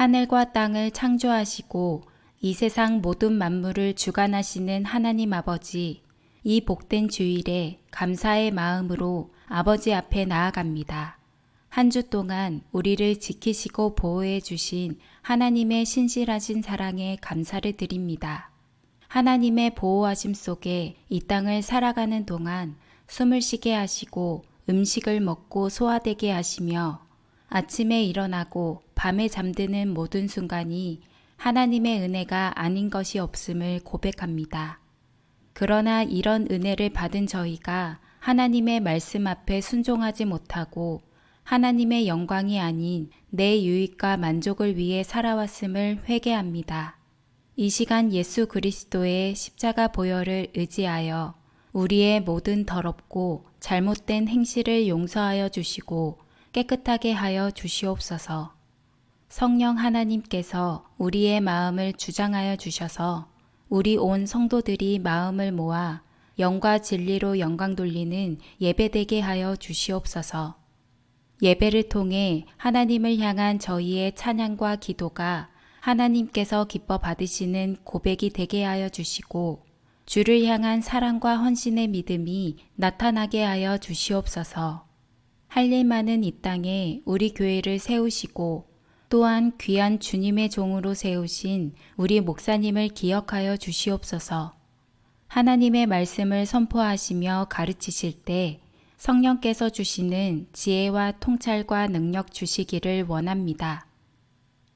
하늘과 땅을 창조하시고 이 세상 모든 만물을 주관하시는 하나님 아버지, 이 복된 주일에 감사의 마음으로 아버지 앞에 나아갑니다. 한 주 동안 우리를 지키시고 보호해 주신 하나님의 신실하신 사랑에 감사를 드립니다. 하나님의 보호하심 속에 이 땅을 살아가는 동안 숨을 쉬게 하시고 음식을 먹고 소화되게 하시며 아침에 일어나고 밤에 잠드는 모든 순간이 하나님의 은혜가 아닌 것이 없음을 고백합니다. 그러나 이런 은혜를 받은 저희가 하나님의 말씀 앞에 순종하지 못하고 하나님의 영광이 아닌 내 유익과 만족을 위해 살아왔음을 회개합니다. 이 시간 예수 그리스도의 십자가 보혈을 의지하여 우리의 모든 더럽고 잘못된 행실을 용서하여 주시고 깨끗하게 하여 주시옵소서. 성령 하나님께서 우리의 마음을 주장하여 주셔서 우리 온 성도들이 마음을 모아 영과 진리로 영광 돌리는 예배되게 하여 주시옵소서. 예배를 통해 하나님을 향한 저희의 찬양과 기도가 하나님께서 기뻐 받으시는 고백이 되게 하여 주시고 주를 향한 사랑과 헌신의 믿음이 나타나게 하여 주시옵소서. 할 일 많은 이 땅에 우리 교회를 세우시고 또한 귀한 주님의 종으로 세우신 우리 목사님을 기억하여 주시옵소서. 하나님의 말씀을 선포하시며 가르치실 때 성령께서 주시는 지혜와 통찰과 능력 주시기를 원합니다.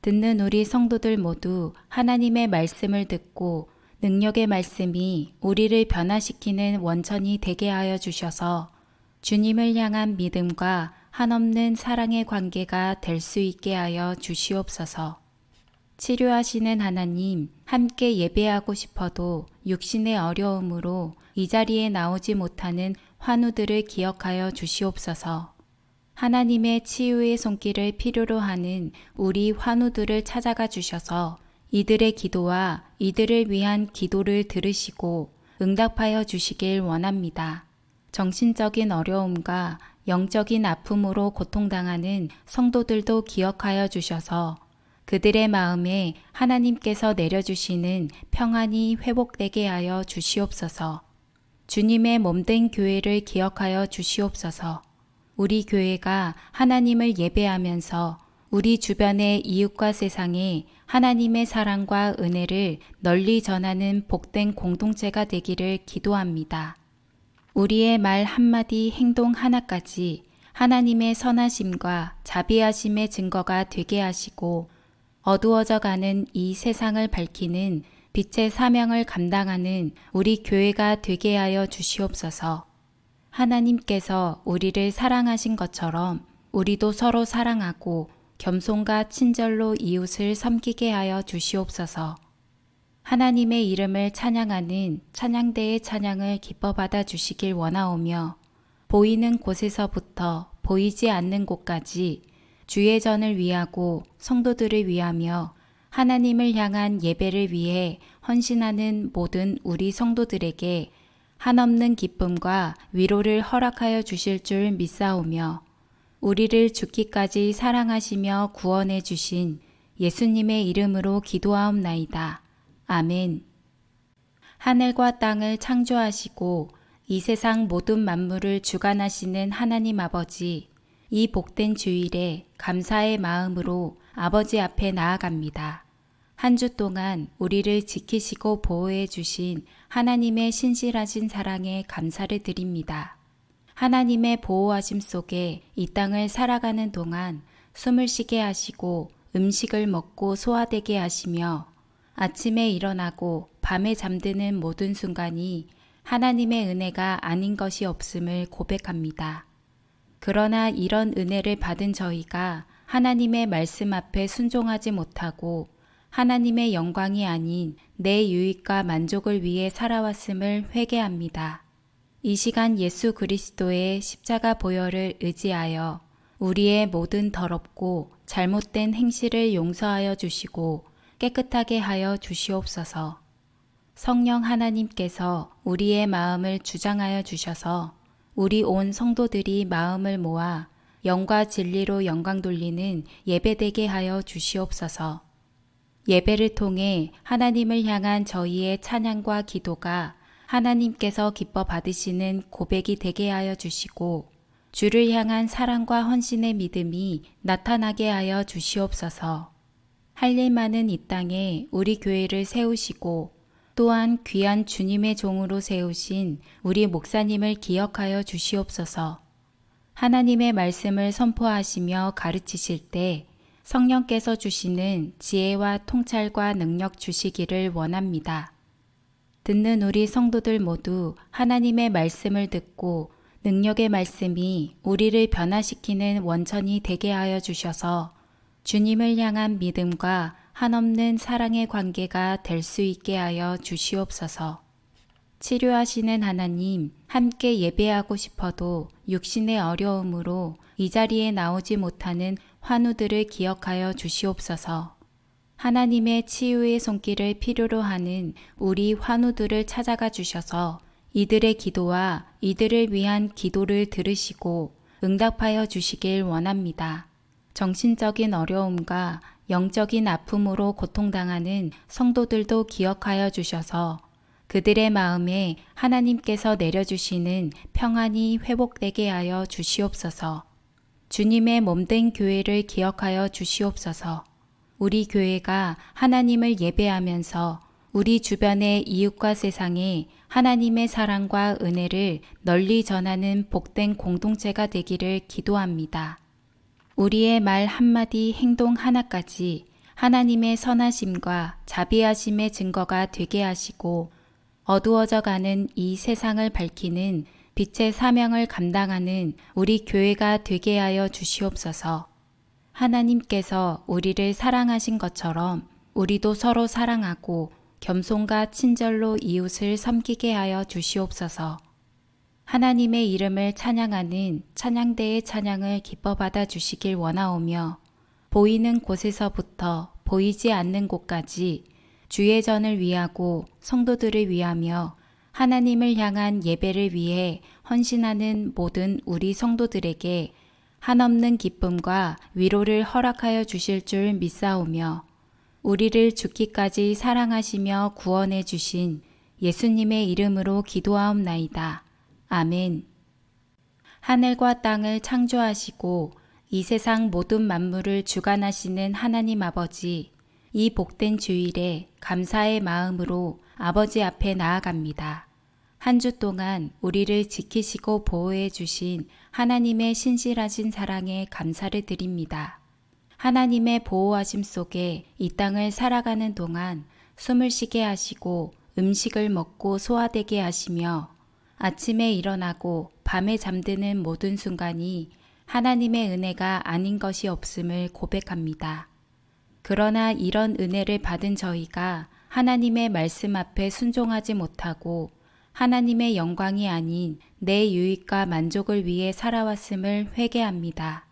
듣는 우리 성도들 모두 하나님의 말씀을 듣고 능력의 말씀이 우리를 변화시키는 원천이 되게 하여 주셔서 주님을 향한 믿음과 한없는 사랑의 관계가 될 수 있게 하여 주시옵소서. 치료하시는 하나님, 함께 예배하고 싶어도 육신의 어려움으로 이 자리에 나오지 못하는 환우들을 기억하여 주시옵소서. 하나님의 치유의 손길을 필요로 하는 우리 환우들을 찾아가 주셔서 이들의 기도와 이들을 위한 기도를 들으시고 응답하여 주시길 원합니다. 정신적인 어려움과 영적인 아픔으로 고통당하는 성도들도 기억하여 주셔서 그들의 마음에 하나님께서 내려주시는 평안이 회복되게 하여 주시옵소서. 주님의 몸된 교회를 기억하여 주시옵소서. 우리 교회가 하나님을 예배하면서 우리 주변의 이웃과 세상에 하나님의 사랑과 은혜를 널리 전하는 복된 공동체가 되기를 기도합니다. 우리의 말 한마디 행동 하나까지 하나님의 선하심과 자비하심의 증거가 되게 하시고 어두워져 가는 이 세상을 밝히는 빛의 사명을 감당하는 우리 교회가 되게 하여 주시옵소서. 하나님께서 우리를 사랑하신 것처럼 우리도 서로 사랑하고 겸손과 친절로 이웃을 섬기게 하여 주시옵소서. 하나님의 이름을 찬양하는 찬양대의 찬양을 기뻐 받아 주시길 원하오며 보이는 곳에서부터 보이지 않는 곳까지 주의 전을 위하고 성도들을 위하며 하나님을 향한 예배를 위해 헌신하는 모든 우리 성도들에게 한없는 기쁨과 위로를 허락하여 주실 줄 믿사오며 우리를 죽기까지 사랑하시며 구원해 주신 예수님의 이름으로 기도하옵나이다. 아멘. 하늘과 땅을 창조하시고 이 세상 모든 만물을 주관하시는 하나님 아버지, 이 복된 주일에 감사의 마음으로 아버지 앞에 나아갑니다. 한 주 동안 우리를 지키시고 보호해 주신 하나님의 신실하신 사랑에 감사를 드립니다. 하나님의 보호하심 속에 이 땅을 살아가는 동안 숨을 쉬게 하시고 음식을 먹고 소화되게 하시며 아침에 일어나고 밤에 잠드는 모든 순간이 하나님의 은혜가 아닌 것이 없음을 고백합니다. 그러나 이런 은혜를 받은 저희가 하나님의 말씀 앞에 순종하지 못하고 하나님의 영광이 아닌 내 유익과 만족을 위해 살아왔음을 회개합니다. 이 시간 예수 그리스도의 십자가 보혈을 의지하여 우리의 모든 더럽고 잘못된 행실을 용서하여 주시고 깨끗하게 하여 주시옵소서. 성령 하나님께서 우리의 마음을 주장하여 주셔서 우리 온 성도들이 마음을 모아 영과 진리로 영광 돌리는 예배되게 하여 주시옵소서. 예배를 통해 하나님을 향한 저희의 찬양과 기도가 하나님께서 기뻐 받으시는 고백이 되게 하여 주시고 주를 향한 사랑과 헌신의 믿음이 나타나게 하여 주시옵소서. 할 일 많은 이 땅에 우리 교회를 세우시고 또한 귀한 주님의 종으로 세우신 우리 목사님을 기억하여 주시옵소서. 하나님의 말씀을 선포하시며 가르치실 때 성령께서 주시는 지혜와 통찰과 능력 주시기를 원합니다. 듣는 우리 성도들 모두 하나님의 말씀을 듣고 능력의 말씀이 우리를 변화시키는 원천이 되게 하여 주셔서 주님을 향한 믿음과 한없는 사랑의 관계가 될 수 있게 하여 주시옵소서. 치료하시는 하나님, 함께 예배하고 싶어도 육신의 어려움으로 이 자리에 나오지 못하는 환우들을 기억하여 주시옵소서. 하나님의 치유의 손길을 필요로 하는 우리 환우들을 찾아가 주셔서 이들의 기도와 이들을 위한 기도를 들으시고 응답하여 주시길 원합니다. 정신적인 어려움과 영적인 아픔으로 고통당하는 성도들도 기억하여 주셔서 그들의 마음에 하나님께서 내려주시는 평안이 회복되게 하여 주시옵소서. 주님의 몸된 교회를 기억하여 주시옵소서. 우리 교회가 하나님을 예배하면서 우리 주변의 이웃과 세상에 하나님의 사랑과 은혜를 널리 전하는 복된 공동체가 되기를 기도합니다. 우리의 말 한마디 행동 하나까지 하나님의 선하심과 자비하심의 증거가 되게 하시고 어두워져 가는 이 세상을 밝히는 빛의 사명을 감당하는 우리 교회가 되게 하여 주시옵소서. 하나님께서 우리를 사랑하신 것처럼 우리도 서로 사랑하고 겸손과 친절로 이웃을 섬기게 하여 주시옵소서. 하나님의 이름을 찬양하는 찬양대의 찬양을 기뻐 받아 주시길 원하오며 보이는 곳에서부터 보이지 않는 곳까지 주의 전을 위하고 성도들을 위하며 하나님을 향한 예배를 위해 헌신하는 모든 우리 성도들에게 한없는 기쁨과 위로를 허락하여 주실 줄 믿사오며 우리를 죽기까지 사랑하시며 구원해 주신 예수님의 이름으로 기도하옵나이다. 아멘. 하늘과 땅을 창조하시고 이 세상 모든 만물을 주관하시는 하나님 아버지, 이 복된 주일에 감사의 마음으로 아버지 앞에 나아갑니다. 한 주 동안 우리를 지키시고 보호해 주신 하나님의 신실하신 사랑에 감사를 드립니다. 하나님의 보호하심 속에 이 땅을 살아가는 동안 숨을 쉬게 하시고 음식을 먹고 소화되게 하시며 아침에 일어나고 밤에 잠드는 모든 순간이 하나님의 은혜가 아닌 것이 없음을 고백합니다. 그러나 이런 은혜를 받은 저희가 하나님의 말씀 앞에 순종하지 못하고 하나님의 영광이 아닌 내 유익과 만족을 위해 살아왔음을 회개합니다.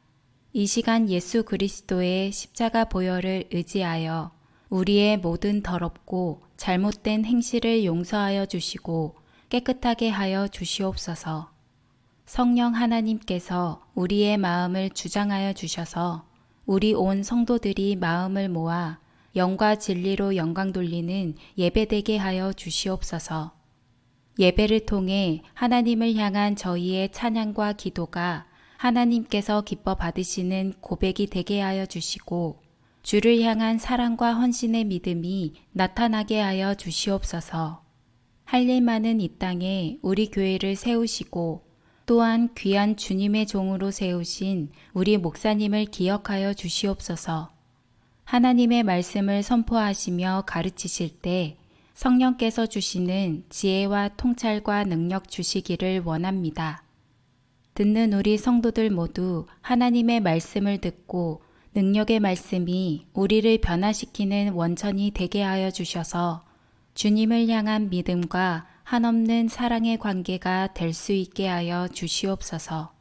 이 시간 예수 그리스도의 십자가 보혈을 의지하여 우리의 모든 더럽고 잘못된 행실을 용서하여 주시고 깨끗하게 하여 주시옵소서. 성령 하나님께서 우리의 마음을 주장하여 주셔서 우리 온 성도들이 마음을 모아 영과 진리로 영광 돌리는 예배되게 하여 주시옵소서. 예배를 통해 하나님을 향한 저희의 찬양과 기도가 하나님께서 기뻐 받으시는 고백이 되게 하여 주시고 주를 향한 사랑과 헌신의 믿음이 나타나게 하여 주시옵소서. 할 일 많은 이 땅에 우리 교회를 세우시고 또한 귀한 주님의 종으로 세우신 우리 목사님을 기억하여 주시옵소서. 하나님의 말씀을 선포하시며 가르치실 때 성령께서 주시는 지혜와 통찰과 능력 주시기를 원합니다. 듣는 우리 성도들 모두 하나님의 말씀을 듣고 능력의 말씀이 우리를 변화시키는 원천이 되게 하여 주셔서 주님을 향한 믿음과 한없는 사랑의 관계가 될 수 있게 하여 주시옵소서.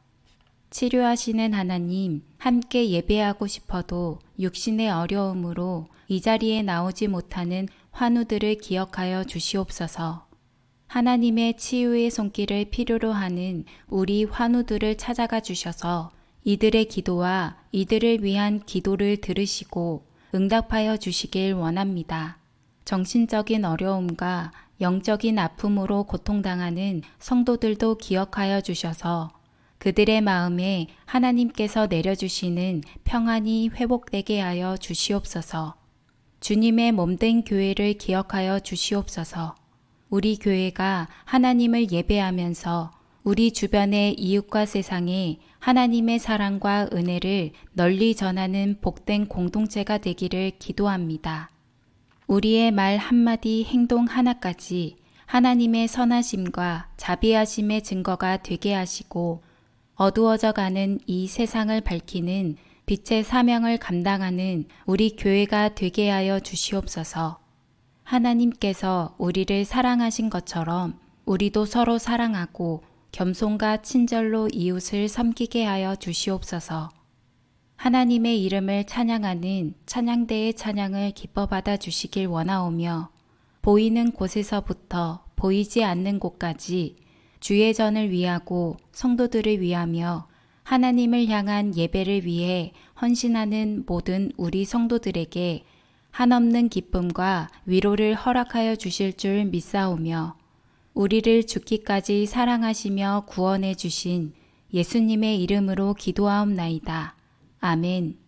치료하시는 하나님, 함께 예배하고 싶어도 육신의 어려움으로 이 자리에 나오지 못하는 환우들을 기억하여 주시옵소서. 하나님의 치유의 손길을 필요로 하는 우리 환우들을 찾아가 주셔서 이들의 기도와 이들을 위한 기도를 들으시고 응답하여 주시길 원합니다. 정신적인 어려움과 영적인 아픔으로 고통당하는 성도들도 기억하여 주셔서 그들의 마음에 하나님께서 내려주시는 평안이 회복되게 하여 주시옵소서. 주님의 몸된 교회를 기억하여 주시옵소서. 우리 교회가 하나님을 예배하면서 우리 주변의 이웃과 세상에 하나님의 사랑과 은혜를 널리 전하는 복된 공동체가 되기를 기도합니다. 우리의 말 한마디 행동 하나까지 하나님의 선하심과 자비하심의 증거가 되게 하시고 어두워져 가는 이 세상을 밝히는 빛의 사명을 감당하는 우리 교회가 되게 하여 주시옵소서. 하나님께서 우리를 사랑하신 것처럼 우리도 서로 사랑하고 겸손과 친절로 이웃을 섬기게 하여 주시옵소서. 하나님의 이름을 찬양하는 찬양대의 찬양을 기뻐 받아 주시길 원하오며 보이는 곳에서부터 보이지 않는 곳까지 주의 전을 위하고 성도들을 위하며 하나님을 향한 예배를 위해 헌신하는 모든 우리 성도들에게 한없는 기쁨과 위로를 허락하여 주실 줄 믿사오며 우리를 죽기까지 사랑하시며 구원해 주신 예수님의 이름으로 기도하옵나이다. 아멘.